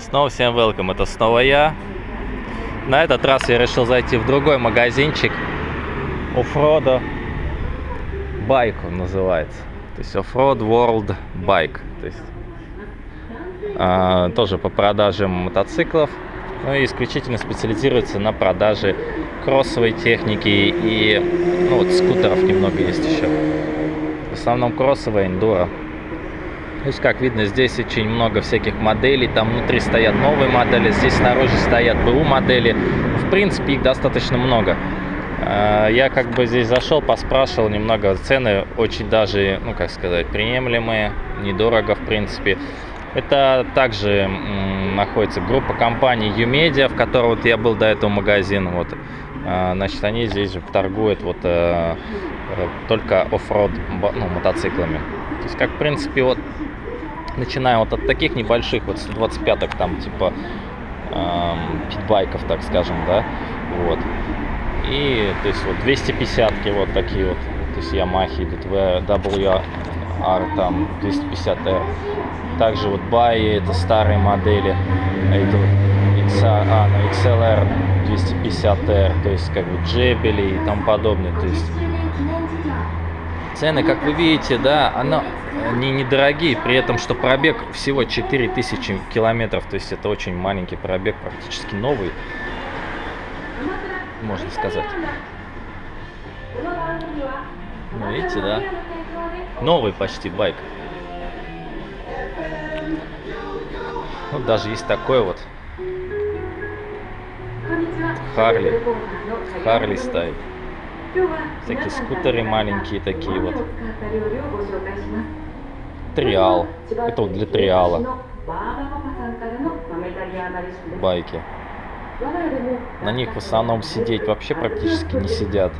Снова всем welcome, это снова я. На этот раз я решил зайти в другой магазинчик. Offroad Bike он называется. То есть Offroad World Bike. То есть а, тоже по продаже мотоциклов. Ну и исключительно специализируется на продаже кроссовой техники и ну, вот скутеров немного есть еще. В основном кроссовая эндуро. То есть, как видно, здесь очень много всяких моделей. Там внутри стоят новые модели, здесь снаружи стоят БУ модели. В принципе, их достаточно много. А, я как бы здесь зашел, поспрашивал немного. Цены очень даже, ну, как сказать, приемлемые, недорого, в принципе. Это также находится группа компаний Umedia, в которой вот я был до этого магазина. Вот. А, значит, они здесь торгуют вот э, э, только оффроуд ну, мотоциклами. То есть, как, в принципе, вот начиная вот от таких небольших, вот 125-ок, там, типа, эм, питбайков, так скажем, да, вот. И, то есть, вот 250-ки вот такие вот, то есть, Yamaha идут, WR, там, 250R. Также вот Баи, это старые модели, это XR, а, ну, XLR 250R, то есть, как бы, Джебели и тому подобное, то есть, цены, как вы видите, да, она не недорогие, при этом, что пробег всего 4000 километров, то есть это очень маленький пробег, практически новый, можно сказать. Ну, видите, да? Новый почти байк. Вот даже есть такой вот. Харли. Харли стоит. Всякие скутеры маленькие такие вот. Триал. Это вот для триала. Байки. На них в основном сидеть вообще практически не сидят.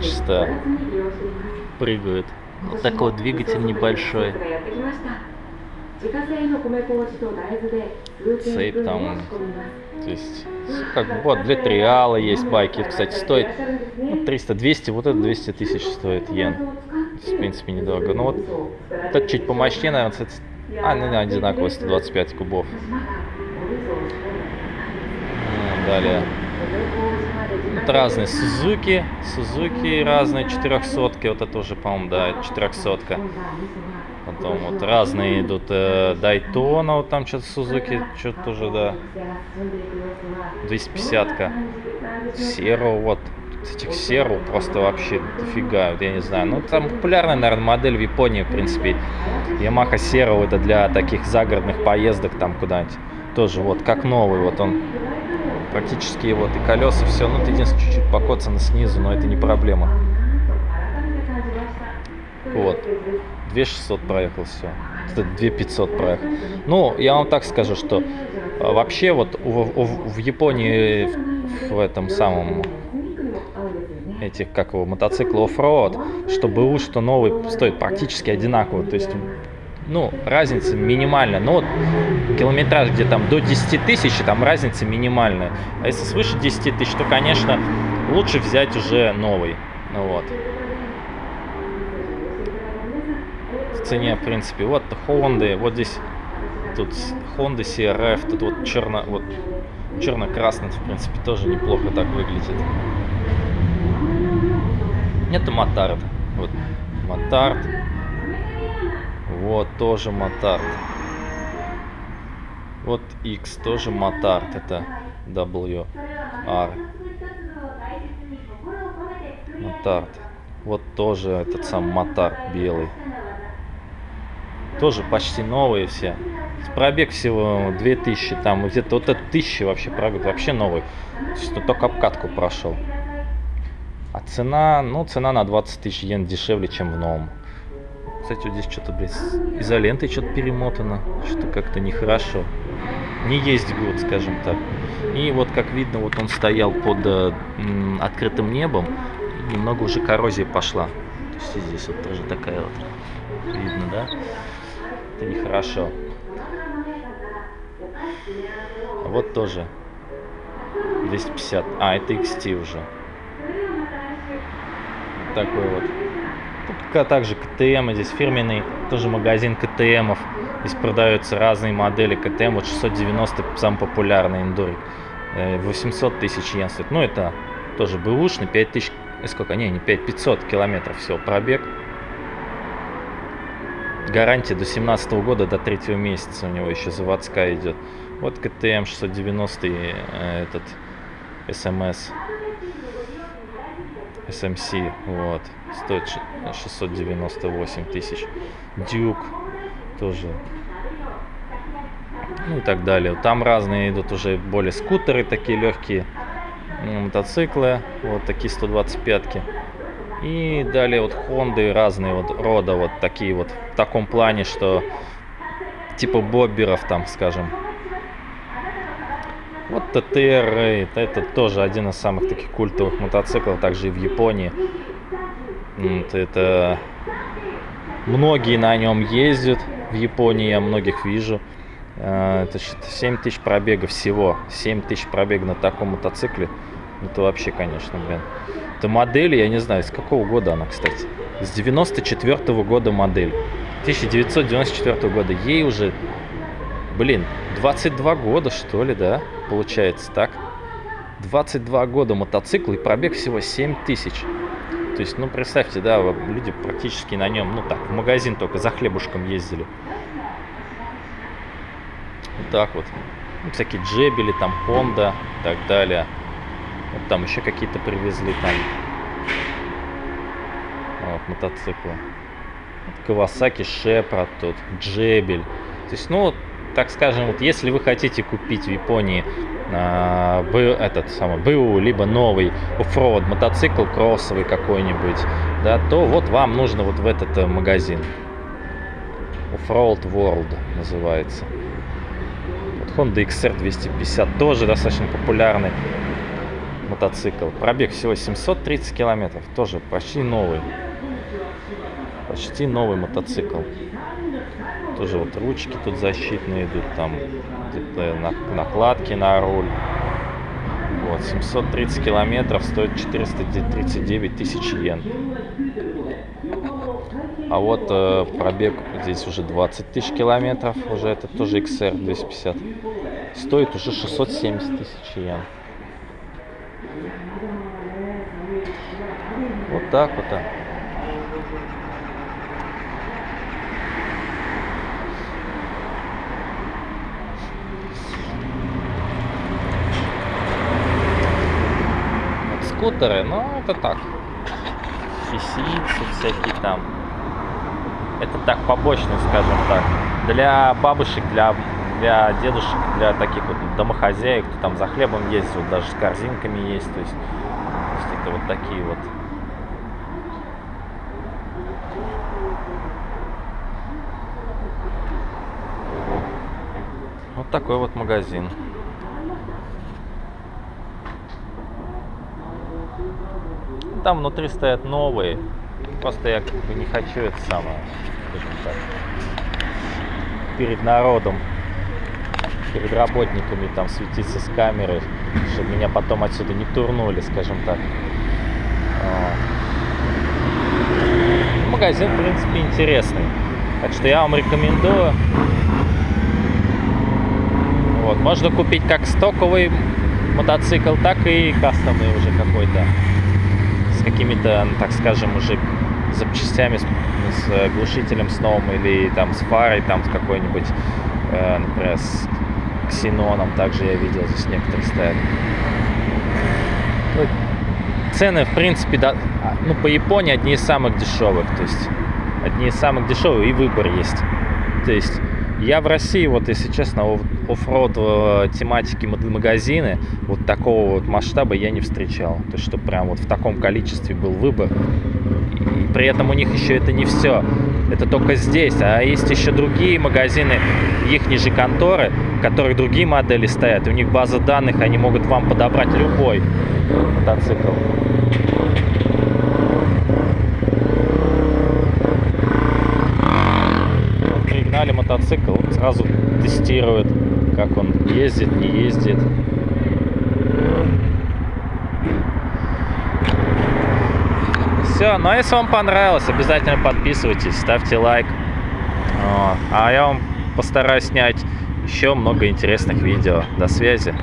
Чисто прыгают. Вот такой вот двигатель небольшой. Сейп там, то есть, как вот для триала есть байки, кстати, стоит ну, 300-200, вот это 200 тысяч стоит йен. в принципе, недорого. Ну вот, этот чуть помощнее, наверное, кстати, а, ну, одинаково, 125 кубов. Далее. Вот разные Сузуки, Сузуки разные, 400 вот это уже, по-моему, да, 400 -ка. Потом вот разные идут э, Дайтона, вот там что-то Сузуки, что-то тоже, да. 250-ка. Серо, вот. Этих Серу просто вообще дофига, я не знаю. Ну, там популярная, наверное, модель в Японии, в принципе. Yamaha Серо это для таких загородных поездок там куда-нибудь. Тоже вот, как новый, вот он. Практически вот и колеса, все. Ну, ты единственное, чуть-чуть покоцано снизу, но это не проблема. Вот. 2600 проехал, все. Это 2500 проехал. Ну, я вам так скажу, что а, вообще вот в, в, в Японии в, в этом самом этих, как его, мотоцикл оффроуд, что БУ, что новый, стоит практически одинаково. То есть, ну, разница минимальная. Но вот километраж где там до 10 тысяч, там разница минимальная. А если свыше 10 тысяч, то, конечно, лучше взять уже новый. Ну вот. В цене, в принципе. Вот Honda, вот здесь тут Honda CRF, тут вот черно, вот черно-красный, в принципе, тоже неплохо так выглядит. Это Мотард. Вот Мотард. Вот тоже Мотард. Вот X тоже Мотард. Это WR. Мотард. Вот тоже этот сам Мотард белый. Тоже почти новые все. Пробег всего 2000, там где-то вот это 1000 вообще пробег, вообще новый. То есть, ну, только обкатку прошел. А цена, ну, цена на 20 тысяч йен дешевле, чем в новом. Кстати, вот здесь что-то, блядь, изолентой что-то перемотано. Что-то как-то нехорошо. Не есть год, скажем так. И вот, как видно, вот он стоял под э, открытым небом. Немного уже коррозия пошла. То есть здесь вот тоже такая вот. Видно, да? Это нехорошо. Вот тоже 250. А, это XT уже. Такой вот. Тут также КТМ, здесь фирменный тоже магазин КТМов. Здесь продаются разные модели КТМ. Вот 690 самый популярный эндурик. 800 тысяч йен стоит. Ну, это тоже бэушный. 5000... Э, сколько? Не, не 5, 500 километров всего пробег. Гарантия до 17 года, до третьего месяца у него еще заводская идет. Вот КТМ 690 э, этот СМС. SMC, вот, стоит 698 тысяч. Дюк тоже. Ну и так далее. Там разные идут уже более скутеры, такие легкие мотоциклы, вот такие 125-ки. И далее вот Хонды разные вот рода, вот такие вот, в таком плане, что типа бобберов там, скажем. Вот ТТР, это тоже один из самых таких культовых мотоциклов, также и в Японии. Вот это многие на нем ездят в Японии, я многих вижу. А, это 7 тысяч пробега всего. 7 тысяч пробега на таком мотоцикле. Это вообще, конечно, блин. Это модель, я не знаю, с какого года она, кстати. С 94 -го года модель. 1994 года. Ей уже, блин, 22 года, что ли, да? Получается так. 22 года мотоцикл и пробег всего 7 тысяч. То есть, ну, представьте, да, люди практически на нем, ну так, в магазин только за хлебушком ездили. Вот так вот. Ну, всякие джебели, там, Honda и так далее. Вот там еще какие-то привезли там. Вот, мотоциклы. Кавасаки Шепрат тут, Джебель. То есть, ну, так скажем, вот если вы хотите купить в Японии а, этот самый БУ, либо новый оффроуд мотоцикл кроссовый какой-нибудь, да, то вот вам нужно вот в этот э, магазин. Offroad World называется. Вот Honda XR 250 тоже достаточно популярный мотоцикл. Пробег всего 730 километров, тоже почти новый. Почти новый мотоцикл. Тоже вот ручки тут защитные идут, там накладки на руль. Вот, 730 километров стоит 439 тысяч йен. А вот э, пробег здесь уже 20 тысяч километров, уже это тоже XR 250. Стоит уже 670 тысяч йен. Вот так вот. Так. скутеры, ну это так. Фисицы всякие там. Это так, побочный, скажем так. Для бабушек, для, для дедушек, для таких вот домохозяек, кто там за хлебом ездил, даже с корзинками есть. То есть, то есть это вот такие вот Вот такой вот магазин. Там внутри стоят новые. Просто я как бы не хочу это самое, скажем так, перед народом, перед работниками там светиться с камерой, чтобы меня потом отсюда не турнули, скажем так. Магазин, в принципе, интересный. Так что я вам рекомендую. Вот, можно купить как стоковый мотоцикл, так и кастомный уже какой-то с какими-то, ну, так скажем, уже запчастями, с, с глушителем с новым или там с фарой, там с какой-нибудь, э, например, с ксеноном, также я видел, здесь некоторые стоят. Ну, цены, в принципе, да, а, ну, по Японии одни из самых дешевых, то есть одни из самых дешевых, и выбор есть. То есть я в России, вот если честно, оффроуд э, тематики магазины вот такого вот масштаба я не встречал. То есть, что прям вот в таком количестве был выбор. При этом у них еще это не все. Это только здесь. А есть еще другие магазины, их ниже конторы, в которых другие модели стоят. У них база данных, они могут вам подобрать любой мотоцикл. пригнали мотоцикл, сразу тестируют, как он ездит, не ездит. Все, ну а если вам понравилось, обязательно подписывайтесь, ставьте лайк. А я вам постараюсь снять еще много интересных видео. До связи.